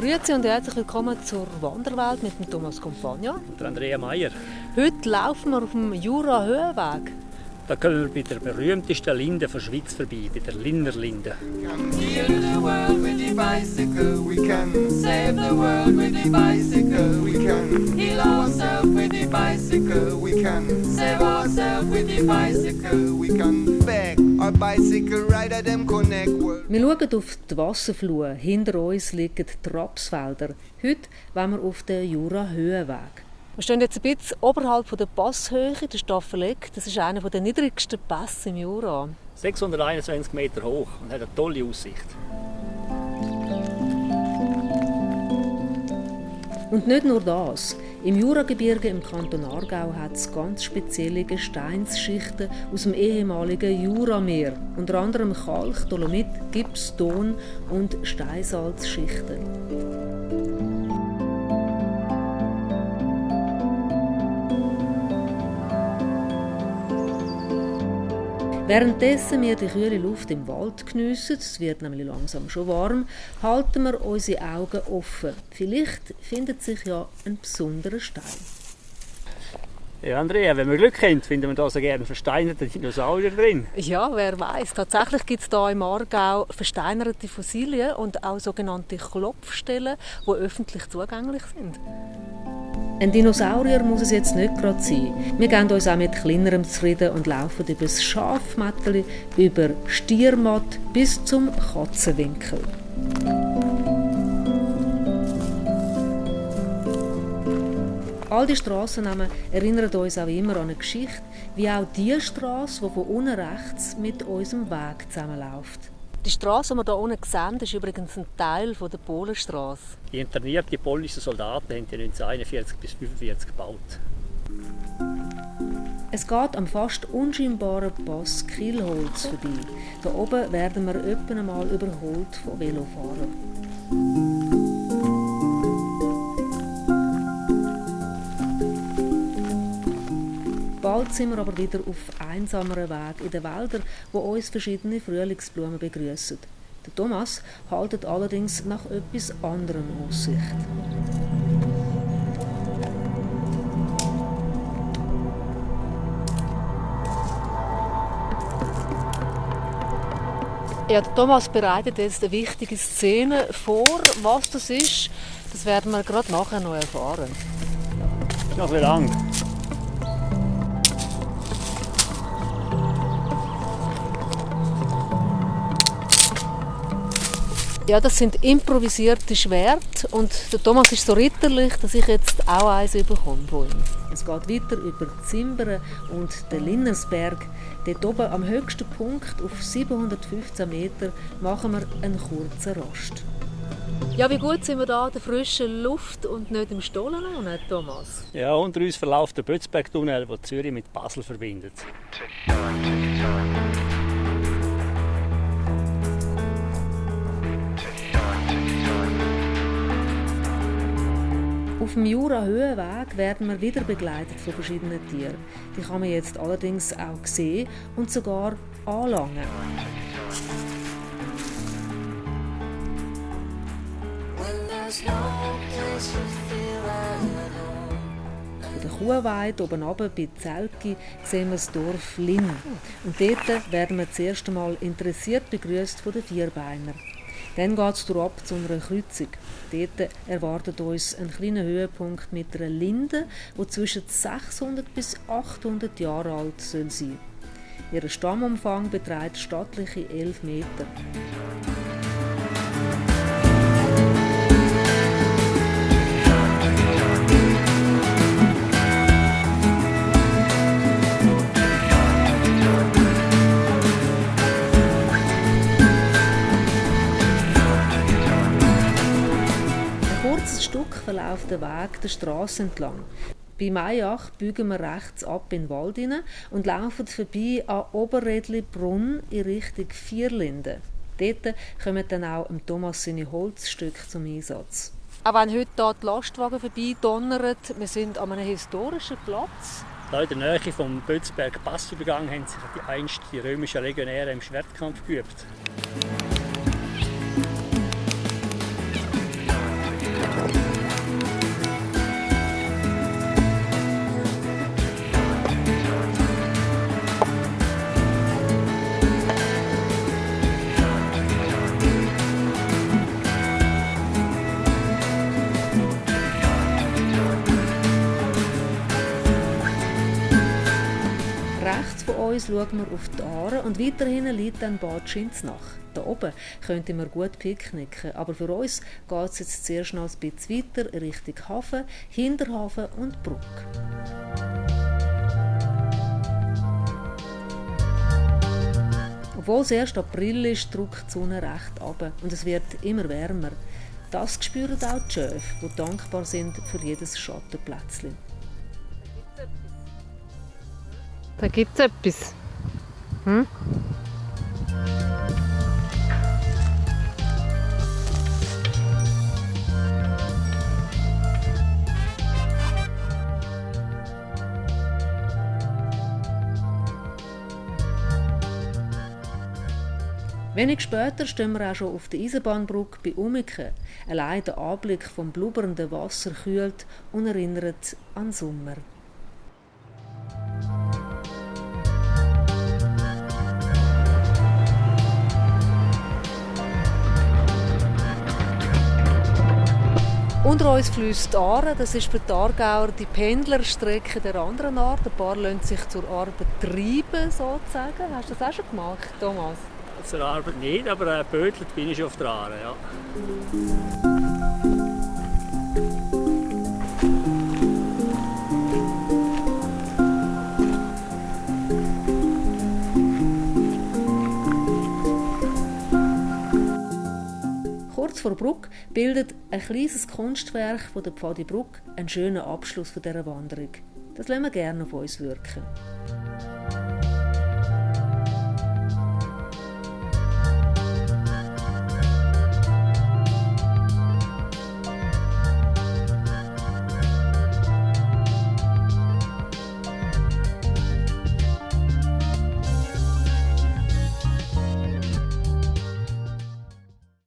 Grüezi und herzlich willkommen zur Wanderwelt mit dem Thomas Compagna. Und Andrea Meier. Heute laufen wir auf dem Jura-Höhenweg. Da kommen wir bei der berühmtesten Linde der Schweiz vorbei, bei der Linner Linde. We can heal the world with the bicycle. We can save the world with the bicycle. We can heal ourselves with the bicycle. We can save Wir schauen auf die Wasserflur. Hinter uns liegen die Rapsfelder. Heute wollen wir auf den Jura-Höhenweg. Wir stehen jetzt ein bisschen oberhalb der Passhöhe, der Staffelegg. Das ist einer der niedrigsten Pässe im Jura. 621 Meter hoch und hat eine tolle Aussicht. Und nicht nur das. Im Juragebirge im Kanton Aargau hat es ganz spezielle Gesteinsschichten aus dem ehemaligen Jurameer. Unter anderem Kalk, Dolomit, Gips, Ton und Steinsalzschichten. Währenddessen wir die kühle Luft im Wald geniessen, es wird nämlich langsam schon warm, halten wir unsere Augen offen. Vielleicht findet sich ja ein besonderer Stein. Ja, Andrea, wenn wir Glück haben, finden wir da so gerne versteinerte Dinosaurier drin. Ja, wer weiß. Tatsächlich gibt es hier im Aargau versteinerte Fossilien und auch sogenannte Klopfstellen, die öffentlich zugänglich sind. Ein Dinosaurier muss es jetzt nicht gerade sein. Wir geben uns auch mit kleinerem zufrieden und laufen über das Schafmätteli, über Stiermatt bis zum Katzenwinkel. All die Strassennamen erinnern uns auch immer an eine Geschichte, wie auch die Straße, die von unten rechts mit unserem Weg zusammenläuft. Die Straße, die wir hier unten sehen, ist übrigens ein Teil der Polenstraße. Die internierten polnischen Soldaten haben die 1941 bis 1945 gebaut. Es geht am fast unscheinbaren Pass Kielholz vorbei. Da oben werden wir öppe einmal überholt von Velofahrern. Bald sind wir aber wieder auf einsameren Weg in den Wäldern, wo uns verschiedene Frühlingsblumen begrüßen. Der Thomas haltet allerdings nach etwas anderem Aussicht. Ja, der Thomas bereitet jetzt eine wichtige Szene vor. Was das ist, das werden wir gerade nachher noch erfahren. Noch wie lang? Ja, das sind improvisierte Schwerter und der Thomas ist so ritterlich, dass ich jetzt auch eins bekomme von ihm. Es geht weiter über Zimbern und den Linnersberg. Dort oben am höchsten Punkt auf 715 Meter machen wir einen kurzen Rast. Ja, wie gut sind wir da in der frischen Luft und nicht im Stollen, nicht, Thomas? Ja, unter uns verläuft der Bötzberg-Tunnel, der Zürich mit Basel verbindet. Auf dem Jura-Höhenweg werden wir wieder begleitet von verschiedenen Tieren. Die kann man jetzt allerdings auch sehen und sogar anlangen. Von der Kuhweide oben bei Zelki sehen wir das Dorf Linn. Und dort werden wir das erste Mal interessiert begrüßt von den Vierbeinern. Dann geht es ab zu einer Kreuzung. Dort erwartet uns ein kleiner Höhepunkt mit einer Linde, die zwischen 600 bis 800 Jahre alt soll sein Ihr Stammumfang beträgt stattliche 11 Meter. Verläuft der Weg der Straße entlang. Bei Mayach biegen wir rechts ab in den Wald hinein und laufen vorbei an Oberredli-Brunn in Richtung Vierlinden. Dort kommen dann auch im Thomas seine Holzstücke zum Einsatz. Auch wenn heute hier die Lastwagen vorbei donnern, wir sind an einem historischen Platz. Da in der Nähe vom Bötzberg Passübergang haben sich die einst die römischen Legionäre im Schwertkampf geübt. Uns schauen wir auf die Aare und weiterhin liegt dann Bad Schinznach. Da oben könnte man gut picknicken, aber für uns geht es jetzt zuerst noch ein bisschen weiter Richtung Hafen, Hinterhafen und Bruck. Obwohl es erst April ist, drückt die Sonne recht ab und es wird immer wärmer. Das spüren auch die Schöfe, die dankbar sind für jedes Schattenplätzchen. Da gibt es etwas. Hm? Wenig später stehen wir auch schon auf der Eisenbahnbrücke bei Umiken. Allein der Anblick vom blubbernden Wasser kühlt und erinnert an Sommer. Unter uns fließt die Aare, das ist für die Aargauer die Pendlerstrecke der anderen Art. Ein paar lassen sich zur Arbeit treiben, sozusagen. Hast du das auch schon gemacht, Thomas? Zur Arbeit nicht, aber äh, bödelt bin ich auf der Aare, ja. Kurz vor Bruck bildet ein kleines Kunstwerk von der Pfadi Bruck einen schönen Abschluss dieser Wanderung. Das lassen wir gerne auf uns wirken.